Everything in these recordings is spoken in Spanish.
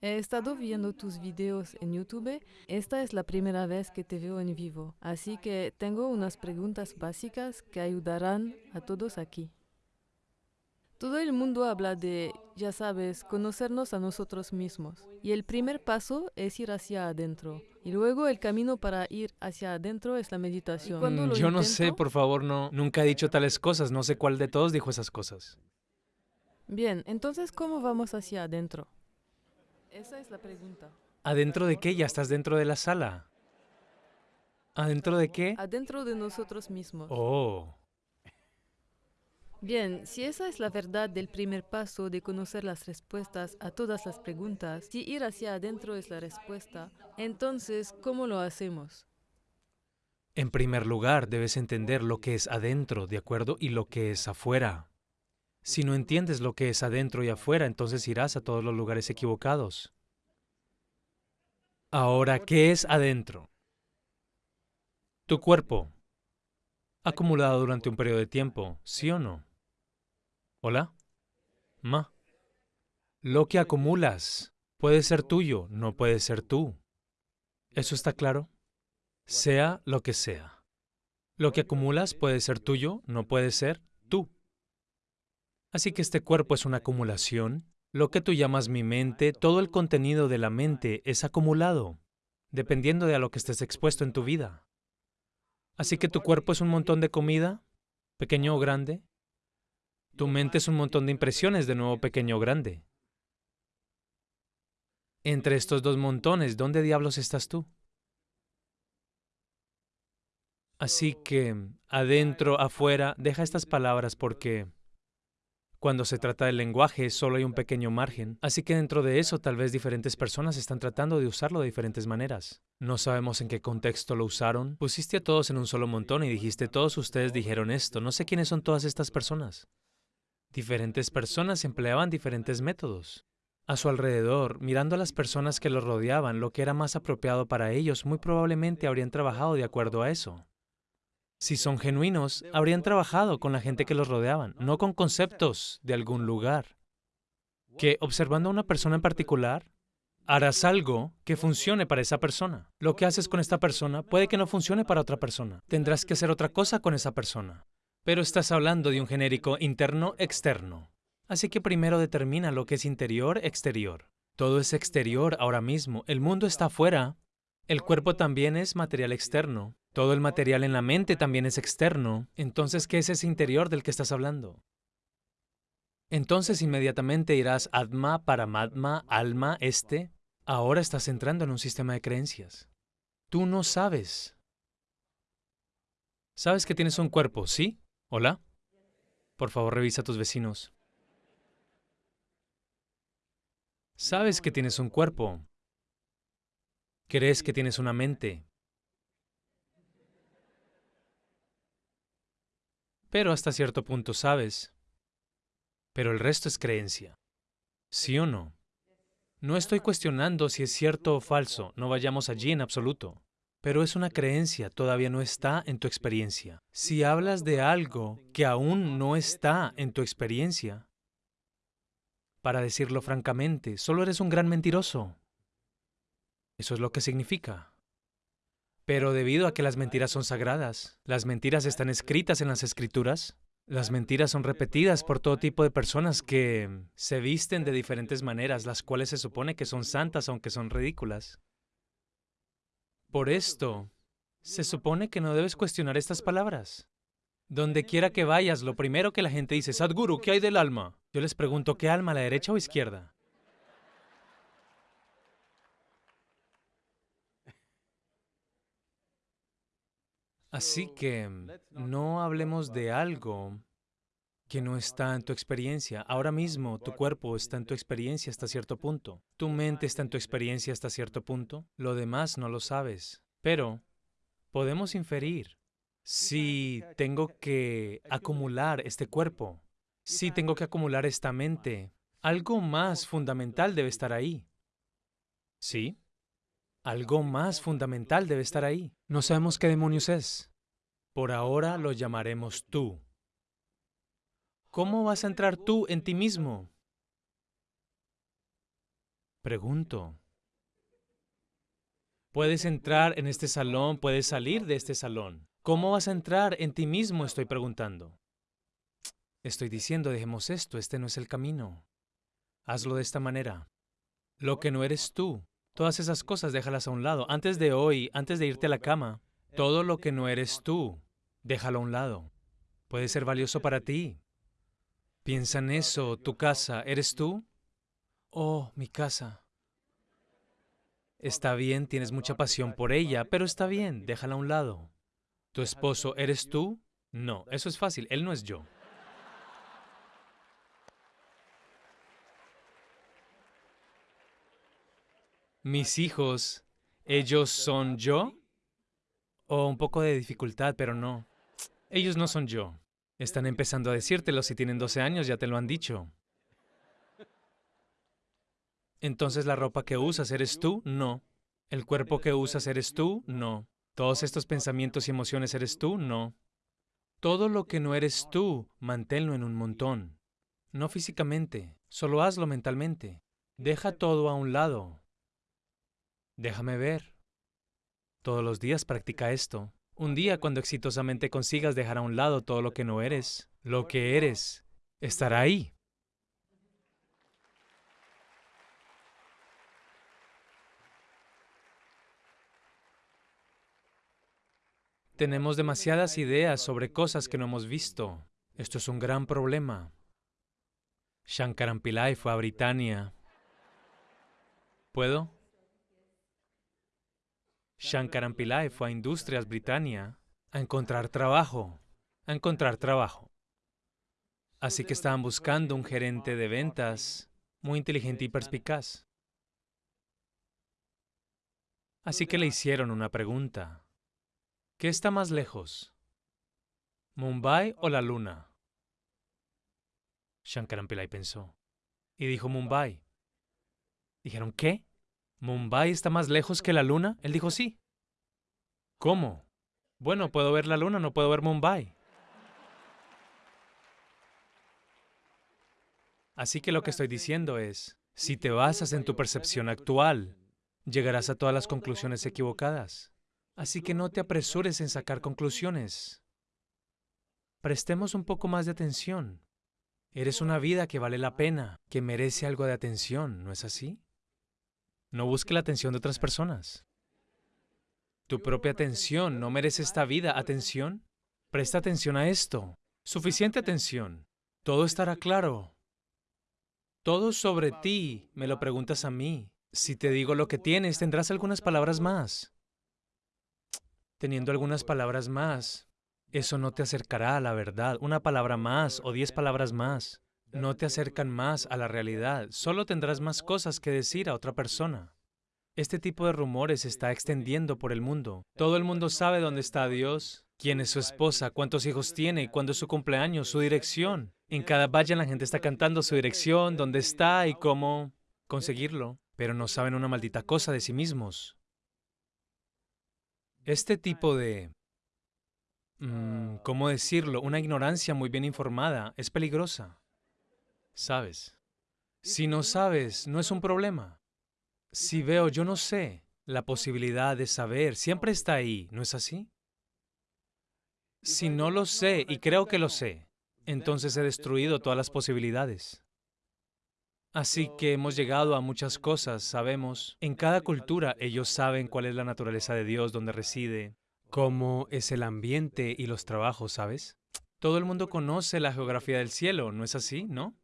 He estado viendo tus videos en YouTube. Esta es la primera vez que te veo en vivo, así que tengo unas preguntas básicas que ayudarán a todos aquí. Todo el mundo habla de, ya sabes, conocernos a nosotros mismos. Y el primer paso es ir hacia adentro. Y luego el camino para ir hacia adentro es la meditación. Mm, yo no sé, por favor, no. Nunca he dicho tales cosas. No sé cuál de todos dijo esas cosas. Bien, entonces, ¿cómo vamos hacia adentro? Esa es la pregunta. ¿Adentro de qué? Ya estás dentro de la sala. ¿Adentro de qué? Adentro de nosotros mismos. Oh. Bien, si esa es la verdad del primer paso de conocer las respuestas a todas las preguntas, si ir hacia adentro es la respuesta, entonces, ¿cómo lo hacemos? En primer lugar, debes entender lo que es adentro, ¿de acuerdo? Y lo que es afuera. Si no entiendes lo que es adentro y afuera, entonces irás a todos los lugares equivocados. Ahora, ¿qué es adentro? Tu cuerpo, acumulado durante un periodo de tiempo, ¿sí o no? ¿Hola? Ma. Lo que acumulas puede ser tuyo, no puede ser tú. ¿Eso está claro? Sea lo que sea. Lo que acumulas puede ser tuyo, no puede ser tú. Así que este cuerpo es una acumulación. Lo que tú llamas mi mente, todo el contenido de la mente es acumulado, dependiendo de a lo que estés expuesto en tu vida. Así que tu cuerpo es un montón de comida, pequeño o grande. Tu mente es un montón de impresiones, de nuevo pequeño o grande. Entre estos dos montones, ¿dónde diablos estás tú? Así que, adentro, afuera, deja estas palabras porque cuando se trata del lenguaje, solo hay un pequeño margen, así que dentro de eso tal vez diferentes personas están tratando de usarlo de diferentes maneras. No sabemos en qué contexto lo usaron. Pusiste a todos en un solo montón y dijiste, todos ustedes dijeron esto. No sé quiénes son todas estas personas. Diferentes personas empleaban diferentes métodos. A su alrededor, mirando a las personas que los rodeaban, lo que era más apropiado para ellos, muy probablemente habrían trabajado de acuerdo a eso. Si son genuinos, habrían trabajado con la gente que los rodeaban, no con conceptos de algún lugar. Que observando a una persona en particular, harás algo que funcione para esa persona. Lo que haces con esta persona puede que no funcione para otra persona. Tendrás que hacer otra cosa con esa persona. Pero estás hablando de un genérico interno-externo. Así que primero determina lo que es interior-exterior. Todo es exterior ahora mismo. El mundo está afuera. El cuerpo también es material externo. Todo el material en la mente también es externo. Entonces, ¿qué es ese interior del que estás hablando? Entonces inmediatamente irás Atma, Paramatma, Alma, Este. Ahora estás entrando en un sistema de creencias. Tú no sabes. Sabes que tienes un cuerpo, ¿sí? ¿Hola? Por favor, revisa a tus vecinos. Sabes que tienes un cuerpo. Crees que tienes una mente. Pero hasta cierto punto sabes. Pero el resto es creencia. ¿Sí o no? No estoy cuestionando si es cierto o falso, no vayamos allí en absoluto. Pero es una creencia, todavía no está en tu experiencia. Si hablas de algo que aún no está en tu experiencia, para decirlo francamente, solo eres un gran mentiroso. Eso es lo que significa. Pero debido a que las mentiras son sagradas, las mentiras están escritas en las escrituras, las mentiras son repetidas por todo tipo de personas que se visten de diferentes maneras, las cuales se supone que son santas aunque son ridículas. Por esto, se supone que no debes cuestionar estas palabras. Donde quiera que vayas, lo primero que la gente dice, Sadhguru, ¿qué hay del alma? Yo les pregunto, ¿qué alma, la derecha o izquierda? Así que no hablemos de algo que no está en tu experiencia. Ahora mismo tu cuerpo está en tu experiencia hasta cierto punto. Tu mente está en tu experiencia hasta cierto punto. Lo demás no lo sabes. Pero podemos inferir. Si tengo que acumular este cuerpo, si tengo que acumular esta mente, algo más fundamental debe estar ahí. ¿Sí? Algo más fundamental debe estar ahí. No sabemos qué demonios es. Por ahora lo llamaremos tú. ¿Cómo vas a entrar tú en ti mismo? Pregunto. Puedes entrar en este salón, puedes salir de este salón. ¿Cómo vas a entrar en ti mismo? Estoy preguntando. Estoy diciendo, dejemos esto, este no es el camino. Hazlo de esta manera. Lo que no eres tú, todas esas cosas déjalas a un lado. Antes de hoy, antes de irte a la cama, todo lo que no eres tú, déjalo a un lado. Puede ser valioso para ti. Piensa en eso, tu casa, ¿eres tú? Oh, mi casa. Está bien, tienes mucha pasión por ella, pero está bien, déjala a un lado. ¿Tu esposo eres tú? No, eso es fácil, él no es yo. Mis hijos, ¿ellos son yo? O un poco de dificultad, pero no. Ellos no son yo. Están empezando a decírtelo, si tienen 12 años ya te lo han dicho. Entonces la ropa que usas eres tú? No. ¿El cuerpo que usas eres tú? No. ¿Todos estos pensamientos y emociones eres tú? No. Todo lo que no eres tú, manténlo en un montón. No físicamente, solo hazlo mentalmente. Deja todo a un lado. Déjame ver. Todos los días practica esto. Un día cuando exitosamente consigas dejar a un lado todo lo que no eres, lo que eres estará ahí. Tenemos demasiadas ideas sobre cosas que no hemos visto. Esto es un gran problema. Shankaran Pillai fue a Britania. ¿Puedo? Shankaran Pillai fue a Industrias Britannia a encontrar trabajo, a encontrar trabajo. Así que estaban buscando un gerente de ventas muy inteligente y perspicaz. Así que le hicieron una pregunta. ¿Qué está más lejos? ¿Mumbai o la luna? Shankaran Pillai pensó. Y dijo Mumbai. Dijeron, ¿qué? ¿Mumbai está más lejos que la luna? Él dijo, sí. ¿Cómo? Bueno, puedo ver la luna, no puedo ver Mumbai. Así que lo que estoy diciendo es, si te basas en tu percepción actual, llegarás a todas las conclusiones equivocadas. Así que no te apresures en sacar conclusiones. Prestemos un poco más de atención. Eres una vida que vale la pena, que merece algo de atención, ¿no es así? No busque la atención de otras personas. Tu propia atención no merece esta vida. ¿Atención? Presta atención a esto. Suficiente atención. Todo estará claro. Todo sobre ti me lo preguntas a mí. Si te digo lo que tienes, tendrás algunas palabras más teniendo algunas palabras más. Eso no te acercará a la verdad. Una palabra más o diez palabras más no te acercan más a la realidad. Solo tendrás más cosas que decir a otra persona. Este tipo de rumores se está extendiendo por el mundo. Todo el mundo sabe dónde está Dios, quién es su esposa, cuántos hijos tiene, cuándo es su cumpleaños, su dirección. En cada valle la gente está cantando su dirección, dónde está y cómo conseguirlo, pero no saben una maldita cosa de sí mismos. Este tipo de, mm, ¿cómo decirlo? Una ignorancia muy bien informada es peligrosa. ¿Sabes? Si no sabes, no es un problema. Si veo, yo no sé, la posibilidad de saber siempre está ahí, ¿no es así? Si no lo sé y creo que lo sé, entonces he destruido todas las posibilidades. Así que hemos llegado a muchas cosas, sabemos. En cada cultura ellos saben cuál es la naturaleza de Dios, dónde reside, cómo es el ambiente y los trabajos, ¿sabes? Todo el mundo conoce la geografía del cielo, ¿no es así, no?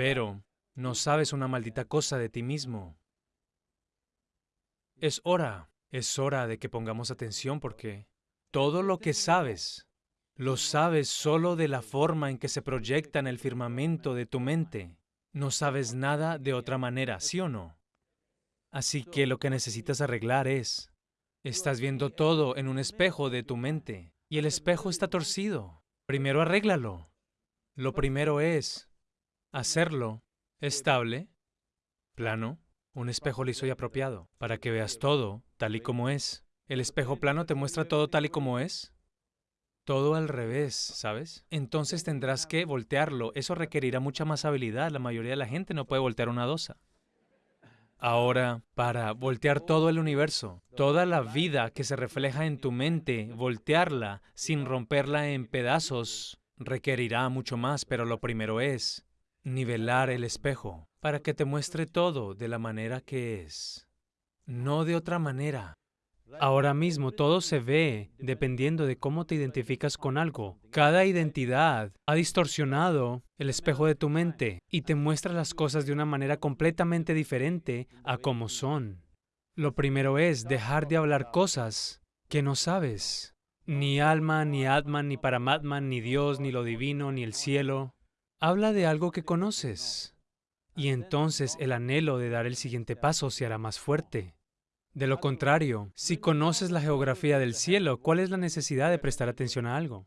Pero no sabes una maldita cosa de ti mismo. Es hora, es hora de que pongamos atención porque todo lo que sabes lo sabes solo de la forma en que se proyecta en el firmamento de tu mente. No sabes nada de otra manera, ¿sí o no? Así que lo que necesitas arreglar es, estás viendo todo en un espejo de tu mente y el espejo está torcido. Primero arréglalo. Lo primero es hacerlo estable, plano, un espejo liso y apropiado, para que veas todo tal y como es. ¿El espejo plano te muestra todo tal y como es? todo al revés, ¿sabes? Entonces tendrás que voltearlo. Eso requerirá mucha más habilidad. La mayoría de la gente no puede voltear una dosa. Ahora, para voltear todo el universo, toda la vida que se refleja en tu mente, voltearla sin romperla en pedazos, requerirá mucho más, pero lo primero es nivelar el espejo para que te muestre todo de la manera que es, no de otra manera. Ahora mismo todo se ve dependiendo de cómo te identificas con algo. Cada identidad ha distorsionado el espejo de tu mente y te muestra las cosas de una manera completamente diferente a como son. Lo primero es dejar de hablar cosas que no sabes. Ni alma, ni atman, ni paramatman, ni Dios, ni lo divino, ni el cielo. Habla de algo que conoces. Y entonces el anhelo de dar el siguiente paso se hará más fuerte. De lo contrario, si conoces la geografía del cielo, ¿cuál es la necesidad de prestar atención a algo?